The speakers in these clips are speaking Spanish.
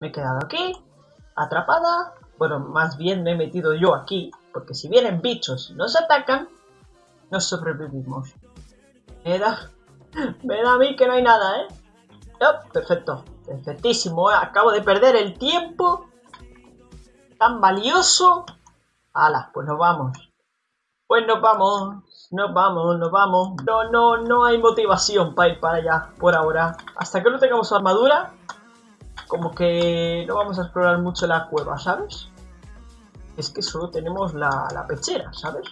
Me he quedado aquí, atrapada. Bueno, más bien me he metido yo aquí, porque si vienen bichos y nos atacan, no sobrevivimos. Me da, me da a mí que no hay nada, ¿eh? perfecto, perfectísimo. Acabo de perder el tiempo tan valioso. ¡Hala! Pues nos vamos. Pues nos vamos, nos vamos, nos vamos. No, no, no hay motivación para ir para allá por ahora. Hasta que no tengamos armadura, como que no vamos a explorar mucho la cueva, ¿sabes? Es que solo tenemos la, la pechera, ¿sabes?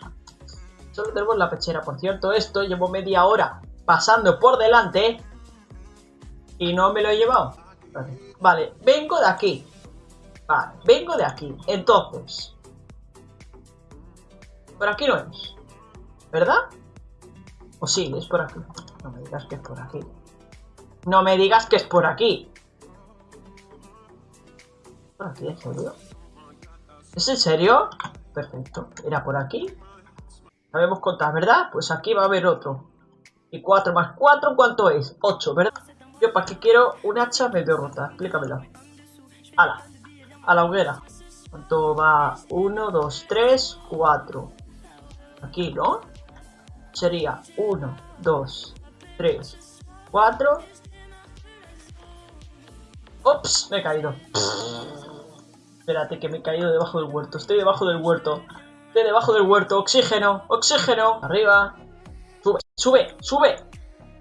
Solo tenemos la pechera. Por cierto, esto llevo media hora pasando por delante y no me lo he llevado. Vale, vengo de aquí. Vale, vengo de aquí. Entonces. Por aquí no es. ¿Verdad? O sí, es por aquí. No me digas que es por aquí. No me digas que es por aquí. ¿Por aquí, en serio? ¿Es en serio? Perfecto. ¿Era por aquí? Sabemos contar, ¿verdad? Pues aquí va a haber otro. Y 4 más 4, ¿cuánto es? 8, ¿verdad? Yo, ¿para qué quiero un hacha medio rota? Explícamelo. ¡Hala! A la hoguera. ¿Cuánto va? 1, 2, 3, 4. Aquí, ¿no? Sería 1, 2, 3, 4. ¡Ups! Me he caído. Espérate, que me he caído debajo del huerto. Estoy debajo del huerto. Estoy debajo del huerto. Oxígeno, oxígeno. Arriba. Sube, sube, sube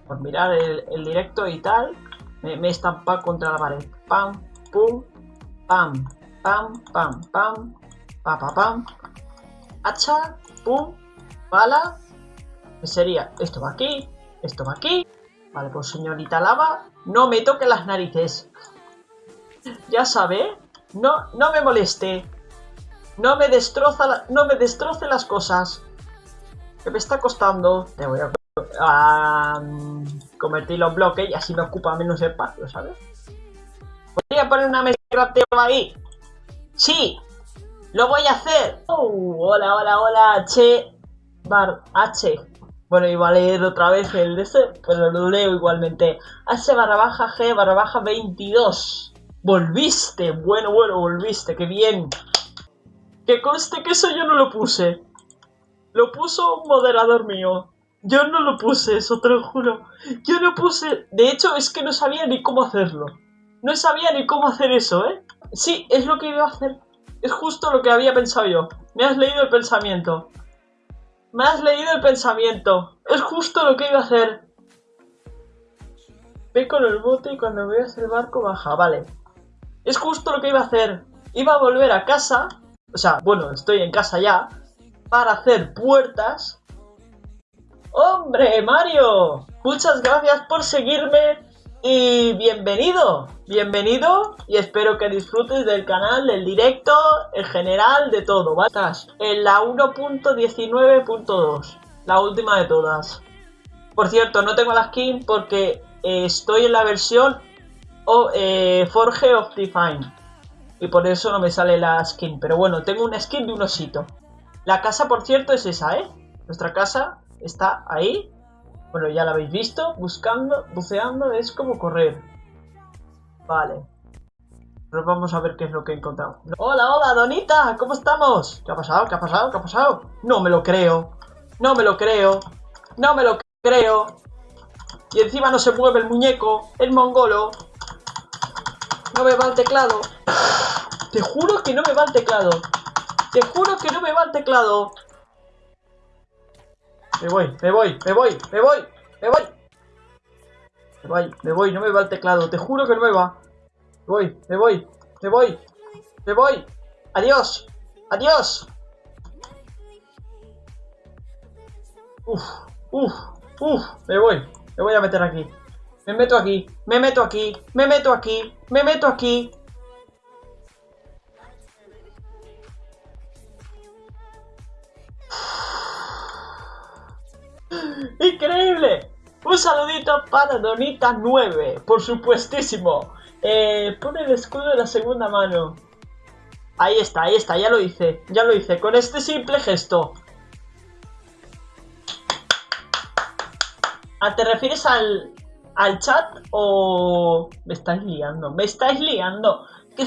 por mirar el, directo y tal, me, he estampado contra la pared. Pam, pum, pam, pam, pam, pam, pa, pa, pam. Hacha, pum, bala. ¿Qué sería? Esto va aquí, esto va aquí. Vale, pues señorita lava, no me toque las narices. Ya sabe, no, no me moleste. No me destroza, no me destroce las cosas. Que me está costando. Te voy a a convertirlo en bloque y así me ocupa menos espacio, ¿sabes? ¿Podría poner una mesa de ahí? ¡Sí! ¡Lo voy a hacer! Oh, hola, hola, hola, H bar H. Bueno, iba a leer otra vez el de ese, pero lo leo igualmente. H barra baja G barra baja 22. Volviste, bueno, bueno, volviste, qué bien. Que conste que eso yo no lo puse. Lo puso un moderador mío. Yo no lo puse eso, te lo juro. Yo no puse... De hecho, es que no sabía ni cómo hacerlo. No sabía ni cómo hacer eso, ¿eh? Sí, es lo que iba a hacer. Es justo lo que había pensado yo. Me has leído el pensamiento. Me has leído el pensamiento. Es justo lo que iba a hacer. Ve con el bote y cuando veas el barco baja. Vale. Es justo lo que iba a hacer. Iba a volver a casa. O sea, bueno, estoy en casa ya. Para hacer puertas ¡Hombre, Mario! Muchas gracias por seguirme y bienvenido, bienvenido y espero que disfrutes del canal, del directo, en general, de todo, ¿vale? En la 1.19.2, la última de todas. Por cierto, no tengo la skin porque eh, estoy en la versión eh, Forge of Define y por eso no me sale la skin, pero bueno, tengo una skin de un osito. La casa, por cierto, es esa, ¿eh? Nuestra casa está ahí. Bueno, ya la habéis visto. Buscando, buceando, es como correr. Vale. Pero vamos a ver qué es lo que he encontrado. Hola, hola, Donita, ¿cómo estamos? ¿Qué ha pasado? ¿Qué ha pasado? ¿Qué ha pasado? No me lo creo. No me lo creo. No me lo creo. Y encima no se mueve el muñeco, el mongolo. No me va el teclado. Te juro que no me va el teclado. Te juro que no me va el teclado. Me voy, me voy, me voy, me voy, me voy. Me voy, me voy, no me va el teclado, te juro que no me va. Me voy, me voy, me voy, me voy. Adiós, adiós. Uf, uf, uf, me voy, me voy a meter aquí. Me meto aquí, me meto aquí, me meto aquí, me meto aquí. ¡Increíble! Un saludito para Donita9, por supuestísimo. Eh, pone el escudo de la segunda mano. Ahí está, ahí está, ya lo hice, ya lo hice, con este simple gesto. Ah, ¿Te refieres al, al chat o...? Me estáis liando, me estáis liando. ¿Qué?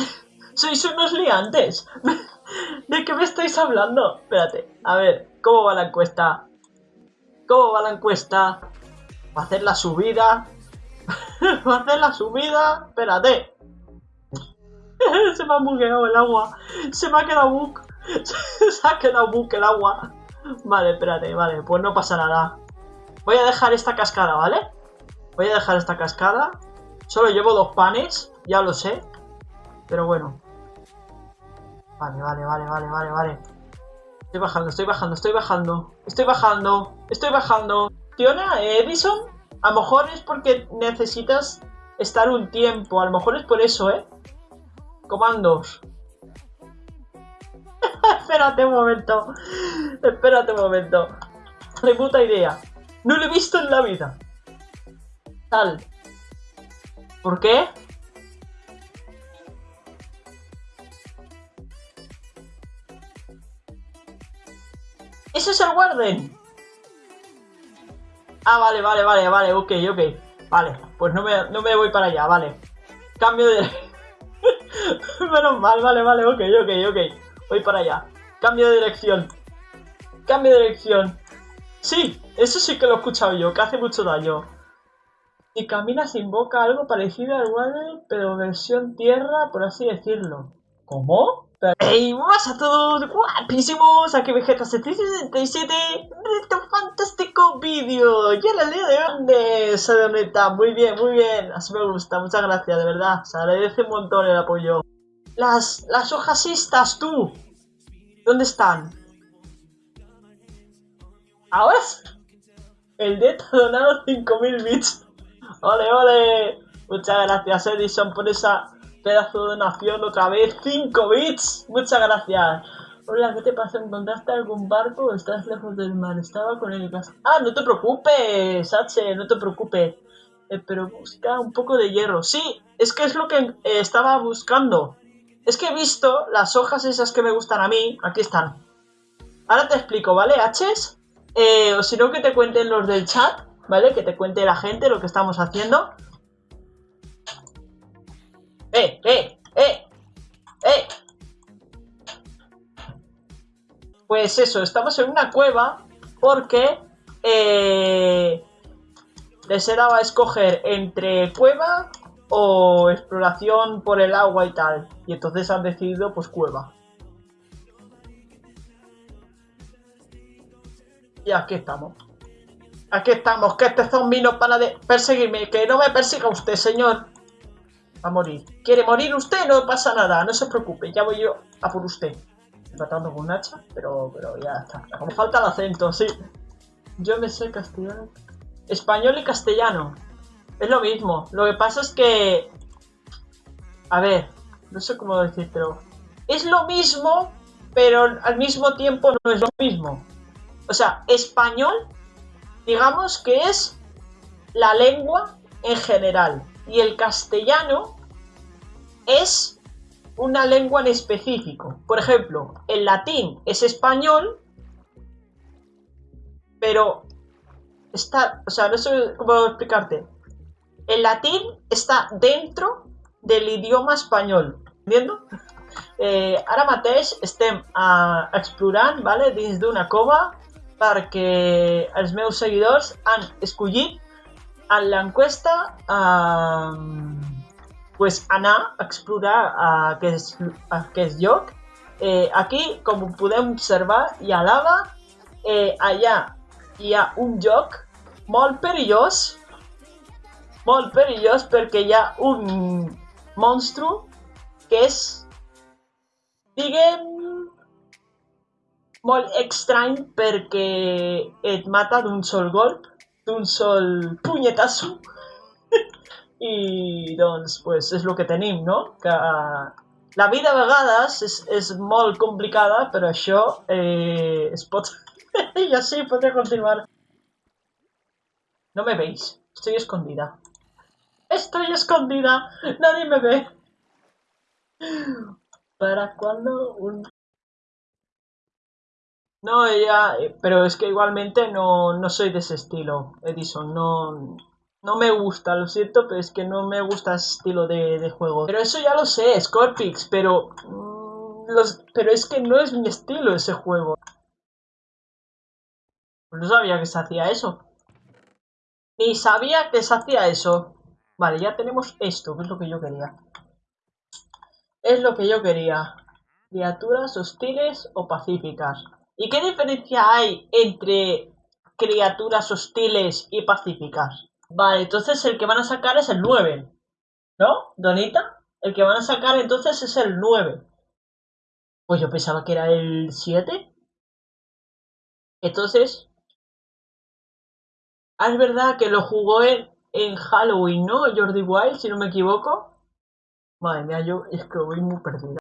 Sois unos liantes. ¿De qué me estáis hablando? Espérate, a ver, ¿cómo va la encuesta? ¿Cómo va la encuesta? ¿Va a hacer la subida? ¿Va a hacer la subida? Espérate. Se me ha bugueado el agua. Se me ha quedado bug. Se ha quedado bug el agua. Vale, espérate, vale, pues no pasa nada. Voy a dejar esta cascada, ¿vale? Voy a dejar esta cascada. Solo llevo dos panes, ya lo sé. Pero bueno. Vale, vale, vale, vale, vale, vale. Estoy bajando, estoy bajando, estoy bajando. Estoy bajando, estoy bajando. Fiona, Edison, a lo mejor es porque necesitas estar un tiempo. A lo mejor es por eso, ¿eh? Comandos. Espérate un momento. Espérate un momento. De puta idea. No lo he visto en la vida. Tal. ¿Por qué? ¡Ese es el Warden! Ah, vale, vale, vale, vale, ok, ok. Vale, pues no me, no me voy para allá, vale. Cambio de... Menos mal, vale, vale, ok, ok, ok. Voy para allá. Cambio de dirección. Cambio de dirección. Sí, eso sí que lo he escuchado yo, que hace mucho daño. Y caminas invoca algo parecido al Warden, pero versión tierra, por así decirlo. ¿Cómo? ¡Hey! ¡Buenas a todos! ¡Guapísimos! Aquí Vegeta767 de este fantástico vídeo. Y en la día de hoy de Muy bien, muy bien. Así me gusta. Muchas gracias, de verdad. Se agradece un montón el apoyo. Las, las hojasistas, tú. ¿Dónde están? ¿Ahora? El de donado 5000 bits. ¡Ole, ole! Muchas gracias, Edison, por esa pedazo de donación otra vez. 5 bits. Muchas gracias. Hola, ¿qué te pasa? ¿Encontraste algún barco o estás lejos del mar? Estaba con el gas. Ah, no te preocupes, H, no te preocupes. Eh, pero busca un poco de hierro. Sí, es que es lo que eh, estaba buscando. Es que he visto las hojas esas que me gustan a mí. Aquí están. Ahora te explico, ¿vale, H? Eh, o si no, que te cuenten los del chat, ¿vale? Que te cuente la gente lo que estamos haciendo. ¡Eh, eh, eh! ¡Eh! Pues eso, estamos en una cueva porque eh, les he dado a escoger entre cueva o exploración por el agua y tal. Y entonces han decidido pues cueva. Y aquí estamos. Aquí estamos, que este zombie no para de perseguirme. Que no me persiga usted, señor a morir. ¿Quiere morir usted? No pasa nada, no se preocupe, ya voy yo a por usted. Tratando con un hacha, pero, pero ya está. Como falta el acento, sí. Yo me sé castellano. Español y castellano. Es lo mismo. Lo que pasa es que... A ver, no sé cómo decírtelo. Es lo mismo, pero al mismo tiempo no es lo mismo. O sea, español, digamos que es la lengua en general y el castellano es una lengua en específico. Por ejemplo, el latín es español, pero está, o sea, no sé cómo explicarte. El latín está dentro del idioma español, ¿entiendo? Eh, ara mateix estem a, explorant vale, dins d'una cova perquè els meus seguidors han escollit en l'enquesta eh, pues, anar a explorar aquest, aquest lloc. Eh, aquí, com podem observar, hi ha lava. Eh, allà hi ha un lloc molt perillós, molt perillós perquè hi ha un monstru que és, diguem, molt estrany perquè et mata d'un sol golp un sol punyetazo i doncs pues, és el que tenim, no? Que la vida a vegades és, molt complicada, però això eh, es pot... así podría continuar. No me veis, estoy escondida. Estoy escondida, nadie me ve. ¿Para cuando un no, ella, eh, pero es que igualmente no, no soy de ese estilo, Edison, no, No me gusta, lo siento, pero es que no me gusta ese estilo de, de juego. Pero eso ya lo sé, Scorpix, pero... mm, los, pero es que no es mi estilo ese juego. No sabía que se hacía eso. Ni sabía que se hacía eso. Vale, ya tenemos esto, que es lo que yo quería. Es lo que yo quería. Criaturas hostiles o pacíficas. ¿Y qué diferencia hay entre criaturas hostiles y pacíficas? Vale, entonces el que van a sacar es el 9. ¿No, Donita? El que van a sacar entonces es el 9. Pues yo pensaba que era el 7. Entonces... Ah, es verdad que lo jugó en, en Halloween, ¿no? Jordi Wild, si no me equivoco. Madre mía, yo es que voy muy perdida.